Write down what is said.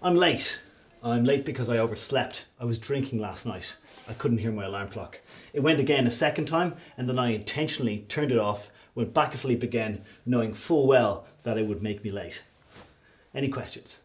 I'm late. I'm late because I overslept. I was drinking last night. I couldn't hear my alarm clock. It went again a second time and then I intentionally turned it off, went back asleep again, knowing full well that it would make me late. Any questions?